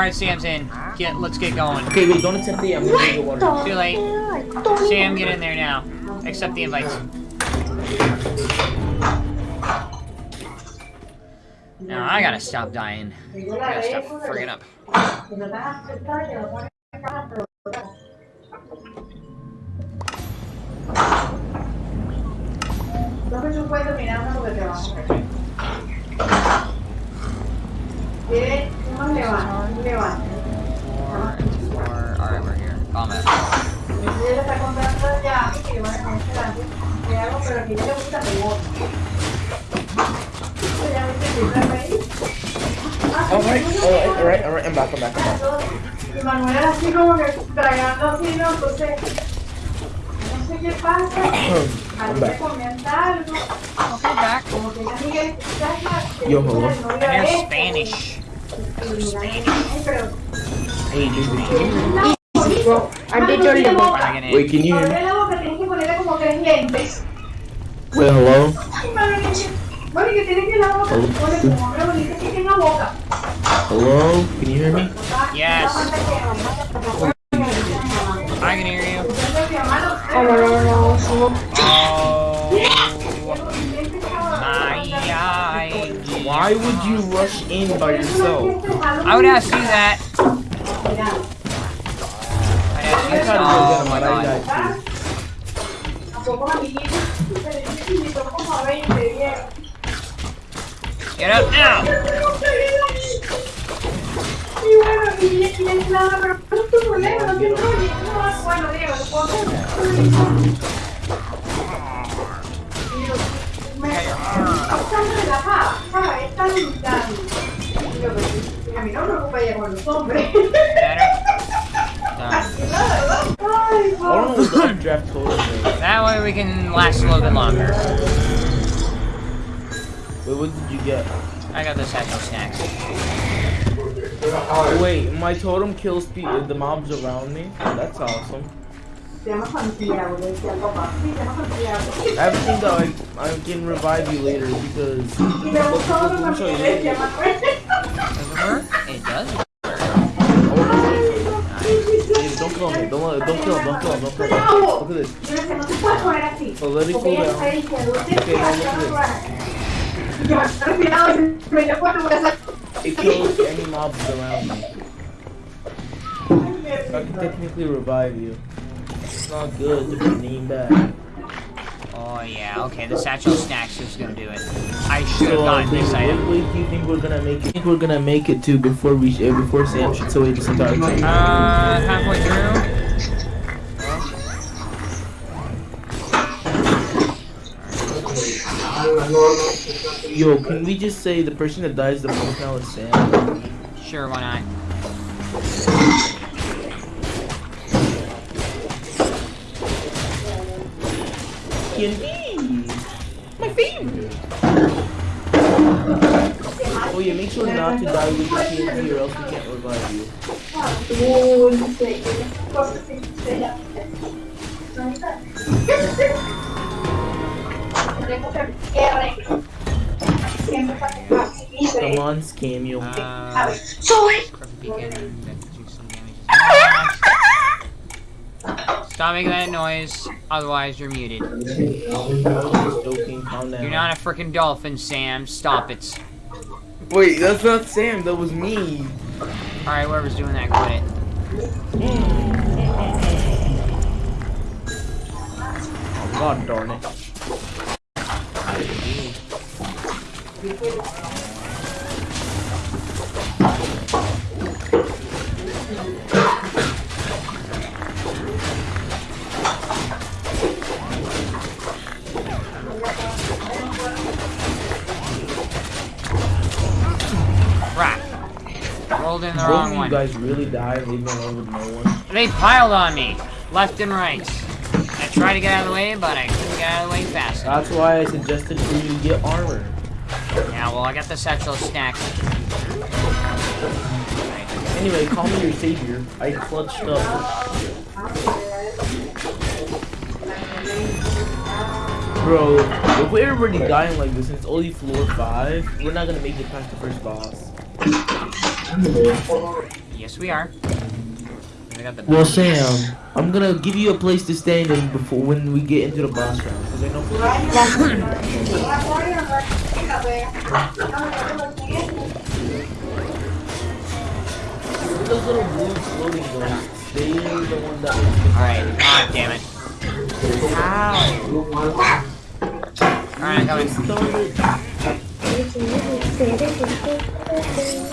Alright, Sam's in. Get, let's get going. Okay, wait, don't accept the I'm gonna drink the water. Too late. Sam, get in there now. Accept the invites. Now I gotta stop dying. I gotta stop friggin' up. Unos levantes, un levante. Four and four. Alright, we're here. Combat. Entonces ella está contando ya a mí que le van a poner delante. Le hago, pero que ella le gusta que vote. Entonces ya viste que yo ahí. Ah, Alright, sí, alright, alright, alright, I'm back, I'm back, I'm back. Y Manuel era así como que tragando así, ¿no? Entonces, no sé qué pasa. A mí me comenta algo. Okay, back. Como que ella ¿sabes? Yo, hello. I Spanish. Pero, Hey, dude, Bro, I did your Dragging wait, can you hear me? Abre la boca, tienes que ponerle como tres lentes. Wait, hello? Ay, madre mía. Bueno, y que tienes que la boca, pone como hombre bonito que tenga boca. Hello? Can you hear me? Yes. I can hear you. Oh. Why would you rush in by yourself? I would ask you that. I'd ask you that. Oh my god. died A pocos amiguitos, pero yo te invito como a 20, bien. Get up now. Es tan relajada, ¿sabes? Es tan, tan... yo, pues, A mí no me preocupa ella con los hombres. Better. Done. Ay, I don't know what the updraft. That way we can last a little bit longer. Wait, what did you get? I got the satchel snacks. Wait, my totem kills the, the mobs around me? That's awesome. I seen that I, I can revive you later because... Y le gustó lo Let me show you. Manuel. Does it work? It. Hey, don't kill him, don't, don't kill him, don't kill him, don't kill him. Look at this. So let it cool down. Okay, now look at veces. It kills any mobs around me. I can technically revive you. Not good to named back. Oh yeah, okay, the satchel snacks is gonna do it. I should have So, gotten this what item. weight do you think we're gonna make it? I think we're gonna make it to before we uh, before Sam shoots away this entire thing. Uh, halfway through. Yo, can we just say the person that dies the most now is Sam? Sure, why not? Candy! My favorite! Oh yeah, make sure not to die with the TNT or else we can't revive you. Dulce, que esas cosas que se llaman. Tengo que R. Siempre para que pase. Dice, Come on, scam you. a Uh, ver, soy. perfect beacon. that takes some damage as well. Stop making that noise, otherwise you're muted. Joking, calm down. You're not a freaking dolphin, Sam. Stop it. Wait, that's not Sam, that was me. Alright, whoever's doing that, quit it. Oh, God darn it. Rolled in the Both wrong you one. guys really died leaving alone with no one. They piled on me, left and right. I tried to get out of the way, but I couldn't get out of the way fast enough. That's why I suggested for you to get armor. Yeah, well, I got the satchel snacks. Anyway, call me your savior. I clutched up. Bro, if we're already dying like this and it's only floor 5, we're not gonna make it past the first boss. Yes, we are. We got the Well, Sam, I'm gonna give you a place to stand in before when we get into the boss round. Cause I know those little blue floating ghosts. They are the one that. Alright, god damn it. Ow! Alright, coming. Started.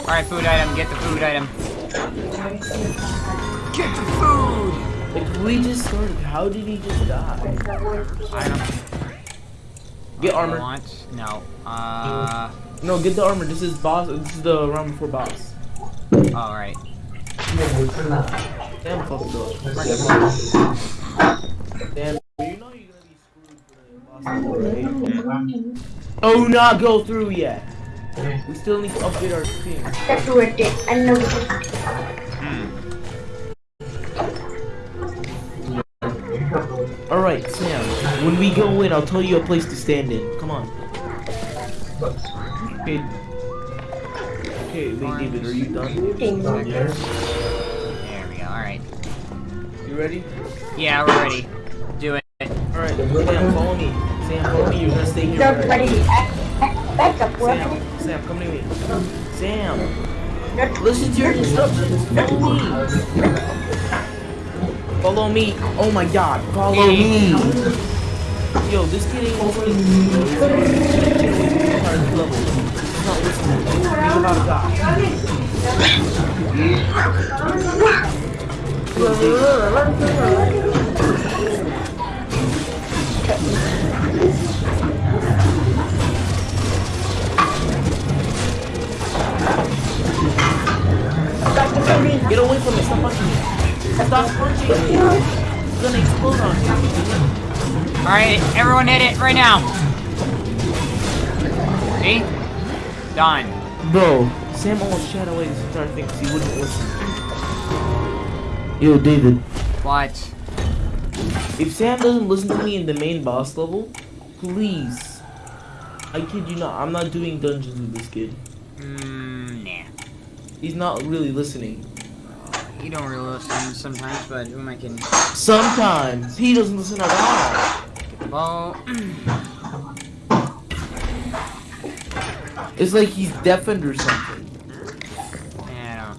Alright, food item, get the food item. Get the food! Like we just started. How did he just die? I don't Get armor. want. No. Uh. No, get the armor. This is boss. This is the round before boss. Alright. Damn, fucked up. Damn. You know you're gonna be screwed for the boss level, right? Oh, not go through yet. We still need to upgrade our team. That's worth it. I know it. Hmm. All right, Sam. When we go in, I'll tell you a place to stand in. Come on. Okay. Okay, wait, David, are you done? There we go, alright. You ready? Yeah, we're ready. Do it. All right, Sam, follow me. Sam, follow me. You're gonna stay here. Don't right? ready. Back up. Sam, Sam, come to me. Sam, listen to your instructions. Follow me. Follow me. Oh my God, follow me. Yo, this kid ain't listening. He's level. He's not listening. He's about to die. Get away from me. Stop punching me. Stop punching me. It's gonna explode on you. Alright, everyone hit it right now. See? Done. Bro, Sam almost shot away this entire thing because he wouldn't listen. Yo, David. What? If Sam doesn't listen to me in the main boss level, please. I kid you not, I'm not doing dungeons with this kid. Mmm, nah. He's not really listening. You don't really listen sometimes, but who am I kidding? Sometimes he doesn't listen at all. Well, It's like he's deafened or something. yeah.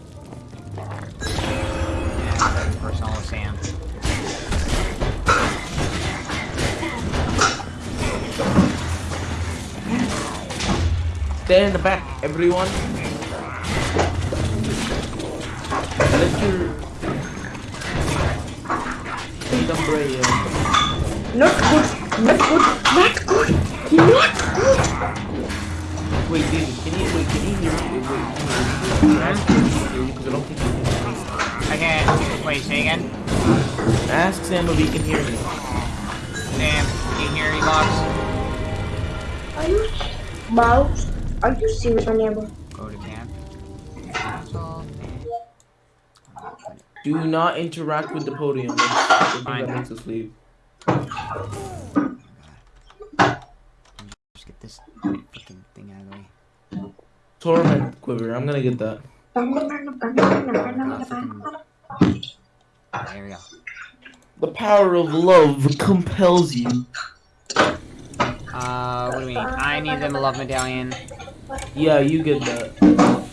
Yeah, with Sam. Stand in the back, everyone. Let your Wait, umbrella. Not good. Not good. Not good. Not good. Wait, David, can you wait? Can you hear me? Wait, can you ask him to hear you? Because I don't think he can hear me. I can't. Wait, say again? Ask Sam if he can hear me. Sam, can you hear me, box? Are you, Mouse? Are you serious, my neighbor? Do not interact with the podium. That's the thing Fine. that makes us leave. Just get this fucking thing out of the way. Torment quiver. I'm gonna get that. There we go. The power of love compels you. Uh, what do we need? I need the love medallion. Yeah, you get that.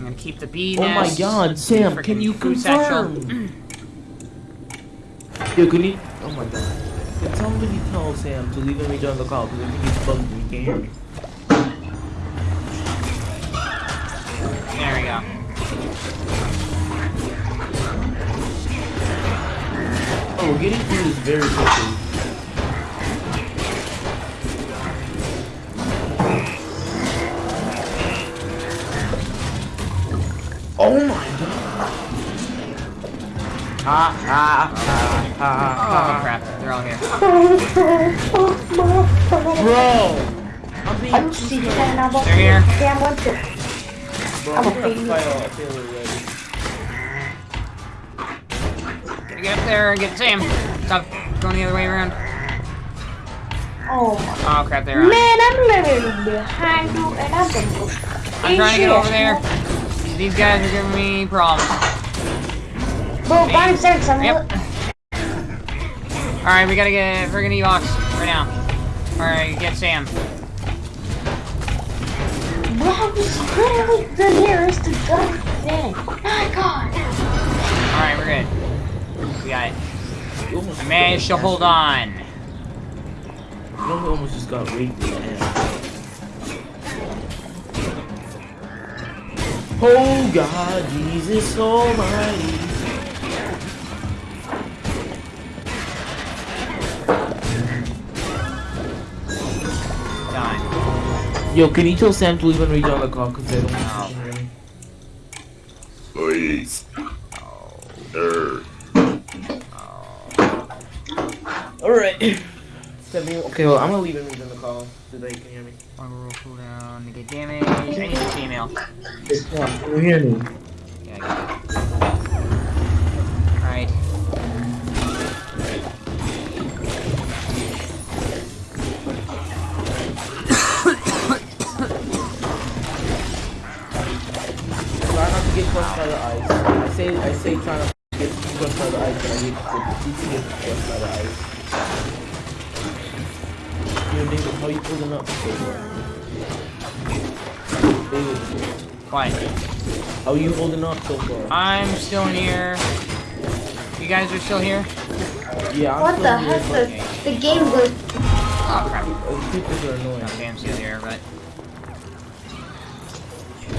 I'm gonna keep the bee Oh my god, Sam, can you food satchel. confirm? Yo, can you? Oh my god. Can somebody tell Sam to leave him rejoin the call because I think he's bugged and he can't hear me. There we go. Oh, we're getting through this very quickly. Ha ha ha ha Oh ha. crap, they're all here. Bro! I'm being Are you serious right now, boss? They're here. Damn, what's it? Bro, I'm I'm a gonna baby. fight all Taylor already. Gotta get Sam. Stop going the other way around. Oh, Oh crap, they're on. man, I'm living behind you and I've been I'm trying to get over there. He's these guys are giving me problems. Bro, five seconds. I'm Yep. Alright, we gotta get friggin' Evox right now. Alright, get Sam. Bro, this literally the nearest to gun thing. My God. Alright, we're good. We got it. I managed to hold on. You know, we almost just got raped in the ass. Oh God, Jesus Almighty. Yo, can you tell Sam to leave and read on the call because I don't No. hear him. Please. Er. Alright. Okay, well, I'm gonna leave and read on the call so that you can hear me. One roll cooldown, negate damage. I need a female. Can you hear me? Say, I say try not to get crushed by the ice, but I get, you can get crushed by the ice. Yo, David, how you pulling up? David, What? how you holding up so far? I'm still in here. You guys are still here? Yeah, I'm What still the here, heck? but The, the game goes. Oh crap. uh, people are annoying. Okay, I'm still here, but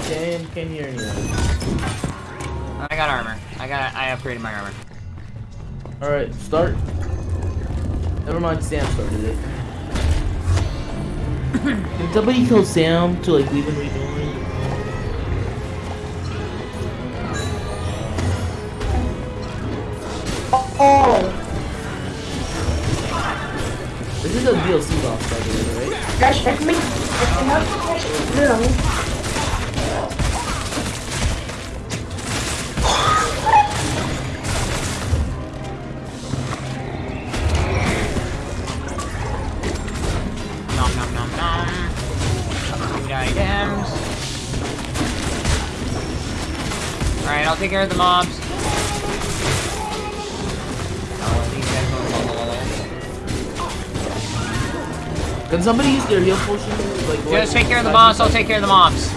Sam can't hear anyone. I got armor. I got. I upgraded my armor. Alright, start. Never mind, Sam started it. Can somebody tell Sam to like leave and rejoin? Oh, This is a DLC boss, by the way, right? gosh, that makes. That's No. Take care of the mobs. These guys go- Can somebody use their heal potion? Like, Just take care of the boss, I'll take care of the mobs.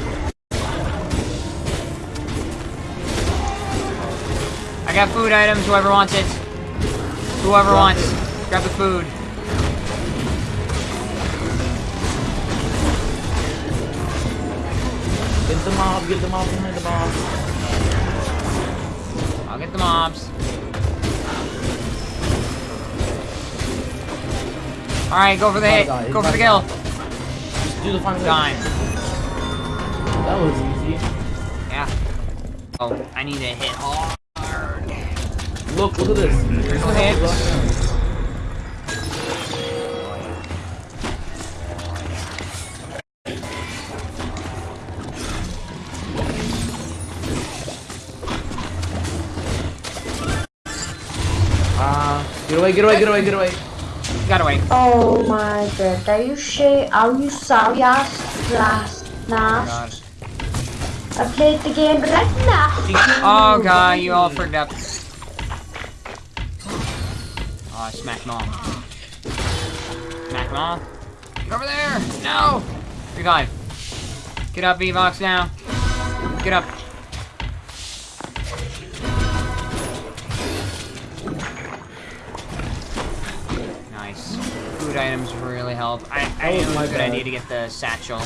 I got food items, whoever wants it. Whoever wants. Grab the food. Get the mob, get the mob behind the mob. I'll get the mobs. Alright, go for the hit. Go for the kill. Just do the final hit. Dime. That was easy. Yeah. Oh, I need to hit hard. Look, look at this. Hits. Away, get away, get away, get away. Got away. Oh my god. Are you sure? Are you serious? Last night. I played the game right now. Oh god, you all frigged up. Oh, I smacked them all. Smack them all. Get over there! No! Revive. Get up, Evox now. Get up. Food items really help. I, I oh That knew was it my was a good idea to get the satchel.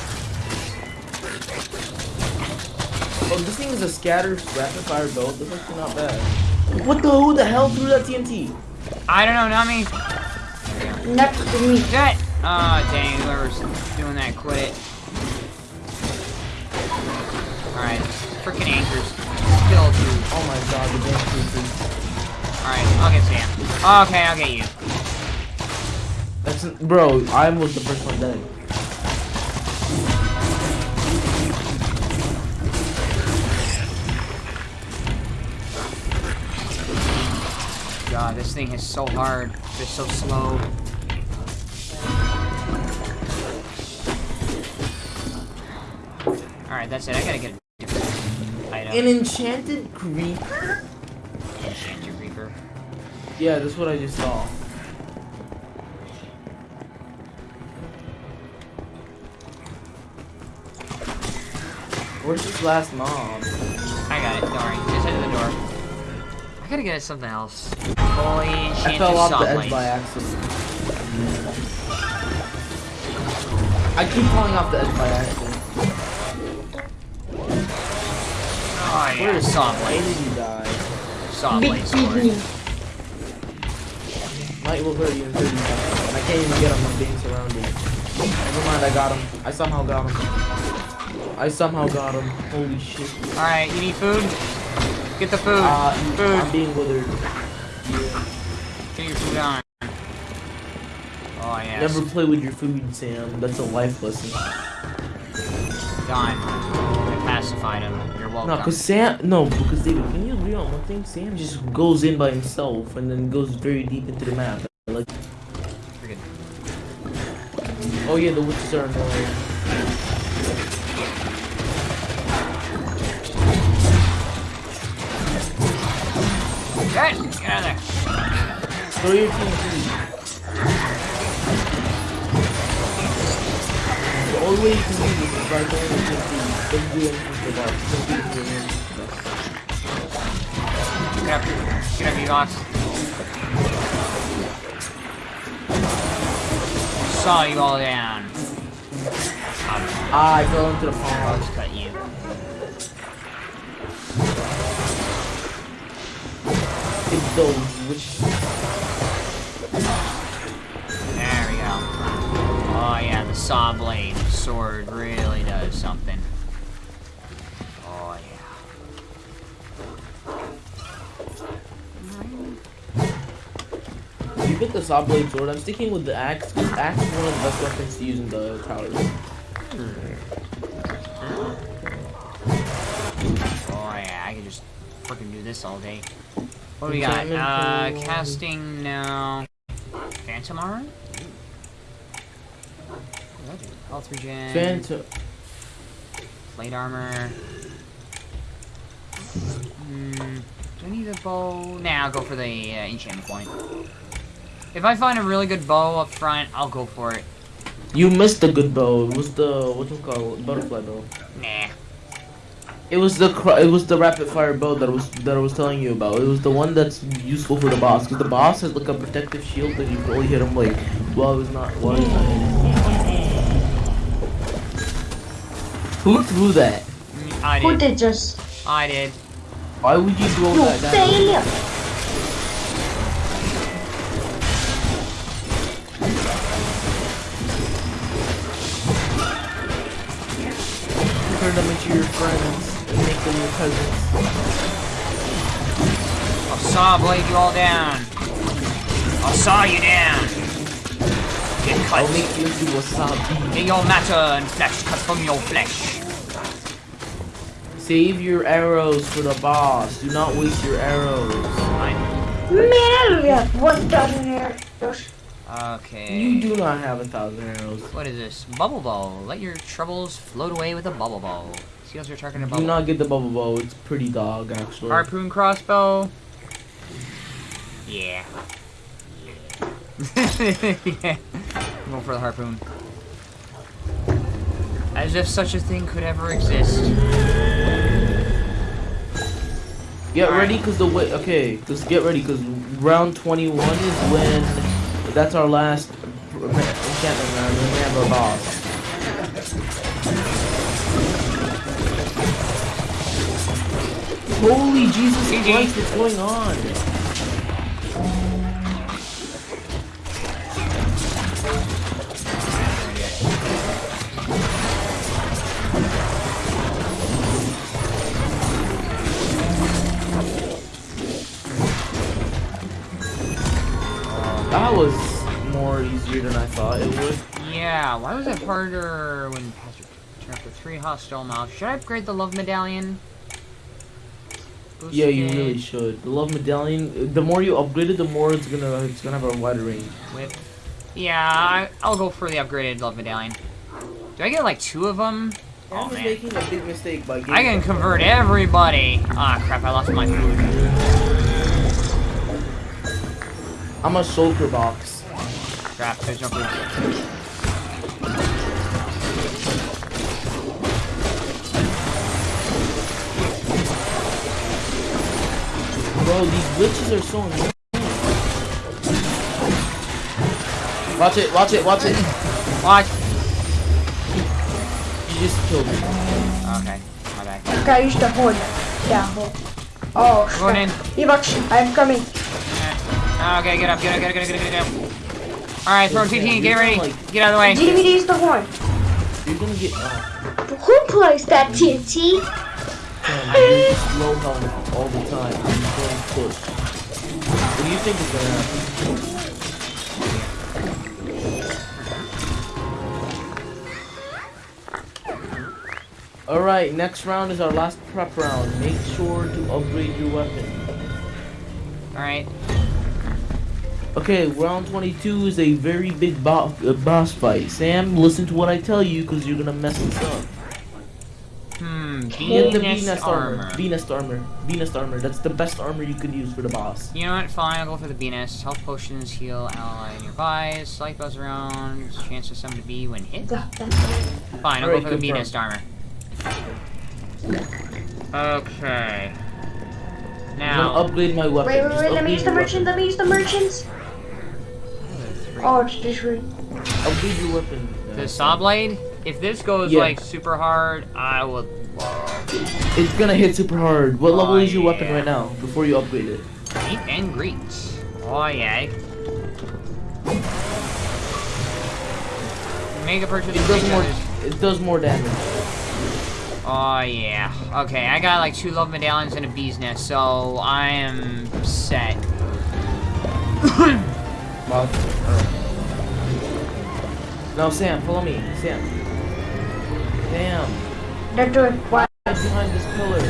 Oh, this thing is a scatter rapid fire build. This looks not bad. What the? Who the hell threw that TNT? I don't know, not me. Next to me. That! Oh, ah, dang, whoever's doing that, quit it. Alright, freaking anchors. Still two. Oh my god, the damn creepers. Alright, I'll get Sam. Okay, I'll get you. That's bro. I was the first one dead. God, this thing is so hard. It's so slow. Alright, that's it. I gotta get a different item. item. An enchanted creeper? Enchant your reaper. Yeah, that's what I just saw. Where's his last mom? I got it, don't worry. Just head to the door. I gotta get something else. Holy shit, I fell off the edge by accident. I keep falling off the edge by accident. Oh yeah, Where saw Why blade. did you die? Saw Big blade sword. Disney. Might will hurt you in 30 seconds. I can't even get him. I'm being surrounded. Never mind, I got him. I somehow got him. I somehow got him. Holy shit. Alright, you need food? Get the food. Uh, food. I'm being withered. Get your food on. Oh yes. Never play with your food, Sam. That's a life lesson. Done. I pacified him. You're welcome. No, cause Sam. No, because David, can you agree on one thing? Sam just goes in by himself and then goes very deep into the map. Like, oh yeah, the witches are annoying. Get, out of there. Throw your TNT. The only way you can do is by anything for. Don't do anything. Get up. Get up, E-Box. Saw you all down. Ah, I fell into the just cut you. Witches. There we go. Oh yeah, the saw blade sword really does something. Oh yeah. You pick the saw blade sword. I'm sticking with the axe. 'cause axe is one of the best weapons to use in the towers. Oh yeah, I can just freaking do this all day. What do we got? Uh, casting no. Phantom armor? What do I do? Health regen. Phantom. Plate armor. Hmm. Do I need a bow? Nah, I'll go for the uh, enchantment point. If I find a really good bow up front, I'll go for it. You missed the good bow. It was the what's it called? Butterfly bow. Nah. It was the it was the rapid fire bow that I was that I was telling you about. It was the one that's useful for the boss because the boss has like a protective shield that you can only hit him like while he's not while he's not in it. Who threw that? I Who did. did just? I did. Why would you throw You that? down? failure. Turn them into your friends cousins. I'll saw blade you all down. I'll saw you down. Get cut. I'll make you into wasabi. Get your matter and flesh cut from your flesh. Save your arrows for the boss. Do not waste your arrows. Fine. Man, we have one dozen here. Just Okay. You do not have a thousand arrows. What is this? Bubble bow. Let your troubles float away with a bubble bow. Seals are targeting a Do not get the bubble bow. It's pretty dog actually. Harpoon crossbow. Yeah. yeah. Go for the harpoon. As if such a thing could ever exist. Get ready, cause the way. Okay, cause get ready, cause round 21 is when that's our last enchantment round. We have boss. Holy Jesus GG. Christ! What's going on? That was more easier than I thought it would. Yeah, why was it harder when Patrick turned up to three hostile mobs? Should I upgrade the love medallion? Yeah, you really should. The love medallion. The more you upgrade it, the more it's gonna it's gonna have a wider range. Whip. Yeah, I, I'll go for the upgraded love medallion. Do I get like two of them? Sam Oh, is man. making a big mistake by I can convert everybody. Ah, crap, I lost my food. I'm a shulker box. Crap, there's no food. Bro, these glitches are so annoying. Watch it, watch it, watch it. Watch. You just killed me. Okay, my bad. Okay, use the horn. Yeah, horn. Oh, Going in. shit. Evox, I'm coming. Okay, get up, get up, get up, get up, get up, get up. Alright, throw TT, get ready. Get out of the way. DVD is the horn. You're gonna get. Oh, Who plays that TNT? Sam, you're just low health all the time. Going. What do you think is gonna happen? Alright, next round is our last prep round. Make sure to upgrade your weapon. Alright. Okay, round 22 is a very big bo uh, boss fight. Sam, listen to what I tell you because you're gonna mess this up. Get the Venus armor. armor. V-Nest armor. V-Nest armor. That's the best armor you could use for the boss. You know what? Fine, I'll go for the Venus. Health potions heal ally nearby. Slight buzz around. Chance of summon to be when hit. Yeah, that's it. Fine, I'll Alright, go for the. Venus armor. Okay. I'm gonna Now, upgrade my weapon. Wait, wait, wait, let me use the upgrade merchant, let me use the merchants. Oh, it's just re- Upgrade your weapon. the saw blade. If this goes Yeah. like super hard, I will. It's gonna hit super hard. What level Oh, is your weapon right now before you upgrade it? Meet and greet. Oh yeah. Make a purchase. It does more. It does more damage. Oh yeah. Okay, I got like two love medallions and a bee's nest, so I am set. Wow. Now, Sam, follow me. Sam. Sam. They're doing what? Hide behind this pillar.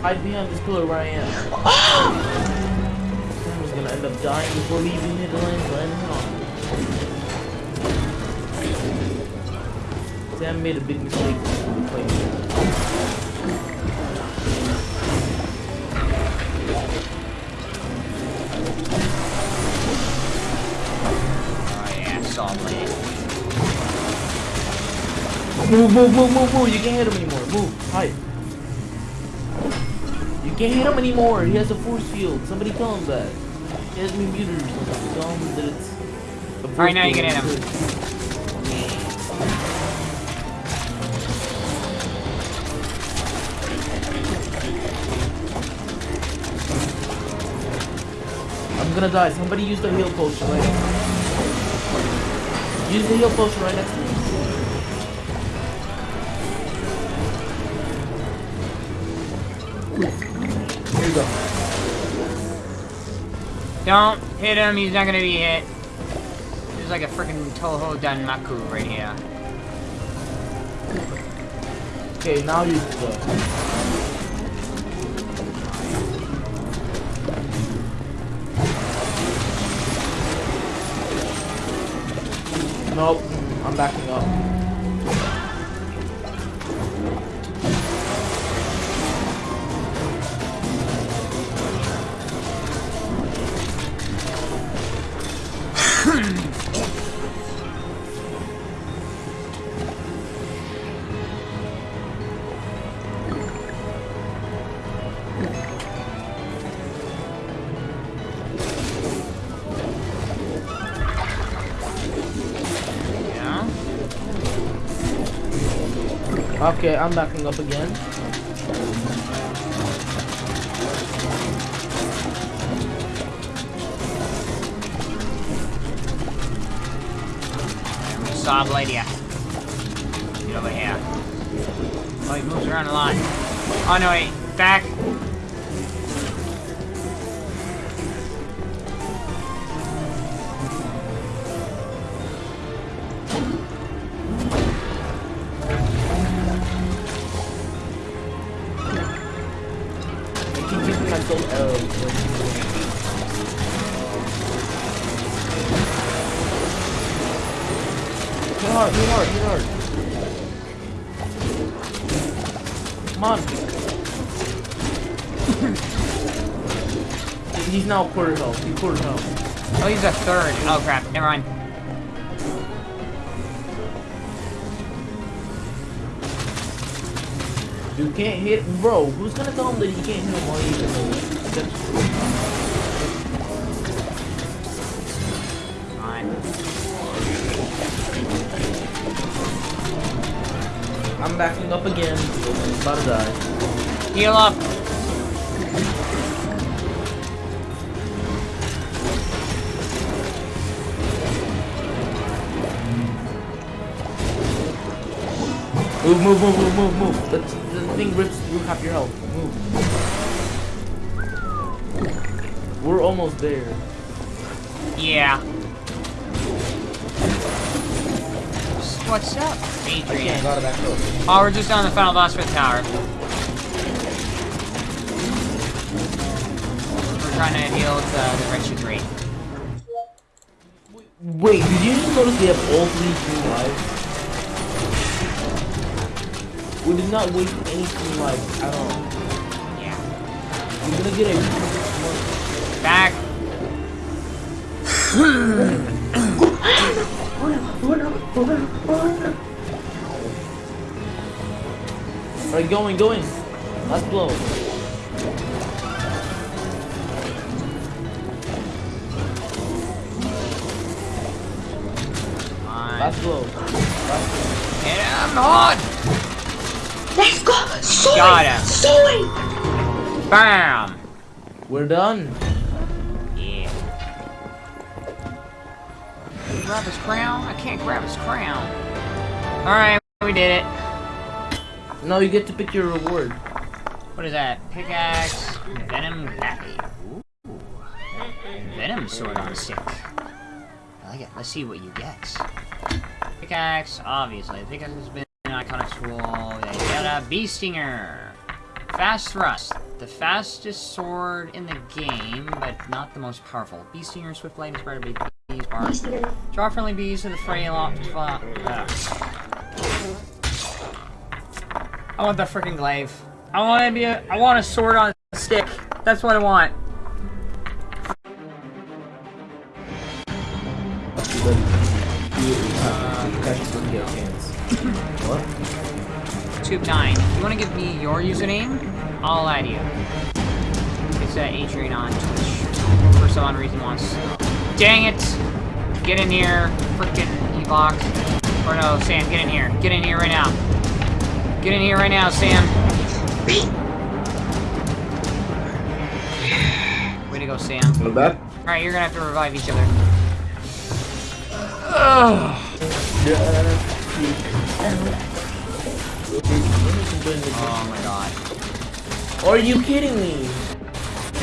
Hide behind this pillar where I am. Sam is gonna end up dying before leaving even hit the land. land on. Sam made a big mistake playing here. Oh yeah, saw blade. Move, move, move, move, move. You can't hit him anymore. Move. Hide. You can't hit him anymore. He has a force field. Somebody tell him that. He has me muted or something. Tell him that it's. Alright, now you can hit him. I'm gonna die. Somebody use the heal potion right Use the heal potion right next to me. You go. Don't hit him, he's not gonna be hit. There's like a freaking Touhou danmaku right here. Okay, now use the. Nope, I'm backing up. Okay, I'm backing up again. Saw blade. Get over here. Oh, he moves around a lot. Oh no, wait. Back. Hard, hit hard, hit hard. Come on. He's now quarter health. He's quarter health. Oh, he's a third. Oh crap. Never mind. You can't hit, bro. Who's gonna tell him that you can't hit him while he's in the? I'm backing up again. About to die. Heal up. Move, move, move, move, move, move. The, the thing rips through half your health. Move. We're almost there. Yeah. What's up, Adrian? gotta back up. Oh, we're just on the final boss for the tower. We're trying to heal with uh, the wretched rate. Wait, did you just notice they have all three green lives? We did not waste any green lives at all. Yeah. You're gonna get a Back. Alright, going, going. Last blow. Fine. Last blow. Last Hit him hard. Let's go! Soy! Got him. Soy! Bam. We're done. Grab his crown? I can't grab his crown. Alright, we did it. Now you get to pick your reward. What is that? Pickaxe, venom pappy. Ooh. Venom sword on stick. I like it. Let's see what you get. Pickaxe, obviously. Pickaxe has been an iconic tool. They got a bee stinger. Fast thrust. The fastest sword in the game, but not the most powerful. Bee stinger, swift blade, inspired by bees, bar. Draw friendly bees to the fray lot. Uh, I want the freaking glaive. I want to be a. I want a sword on a stick. That's what I want. Tube nine. If You want to give me your username? I'll add you. It's uh, Adrian on Twitch. For some reason wants. Dang it! Get in here, frickin' Evox. Or no, Sam, get in here. Get in here right now. Get in here right now, Sam. Way to go, Sam. Not bad. Alright, you're gonna have to revive each other. Ugh. Oh my god. Are you kidding me?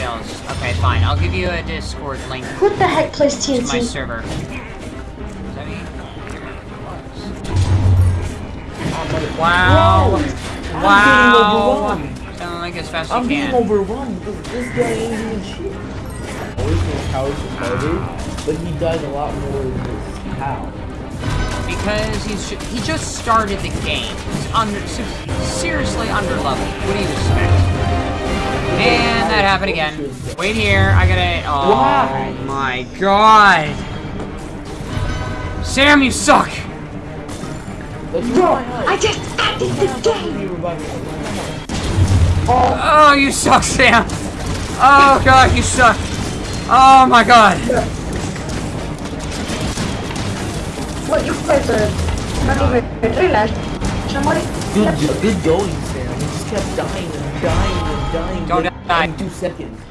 Fails. Okay, fine. I'll give you a Discord link What the heck plays to my TNT? server. Does that mean- Wow. I'm Wow. getting overwhelmed. Sound like as fast as I'm you being can. overwhelmed because this guy ain't doing shit. Original House is harder, but he dies a lot more than this cow. Because he's ju he just started the game. He's under se- seriously underleveled. What do you expect? And that happened again. Wait here. I gotta. Oh Why? my god. Sam, you suck. Like, you Bro. I just ended the game! You. Oh, you suck, Sam. Oh god, you suck. Oh my god. What you guys are not even realized. Somebody Good, good going, Sam. He just kept dying and dying and dying. Don't in two seconds.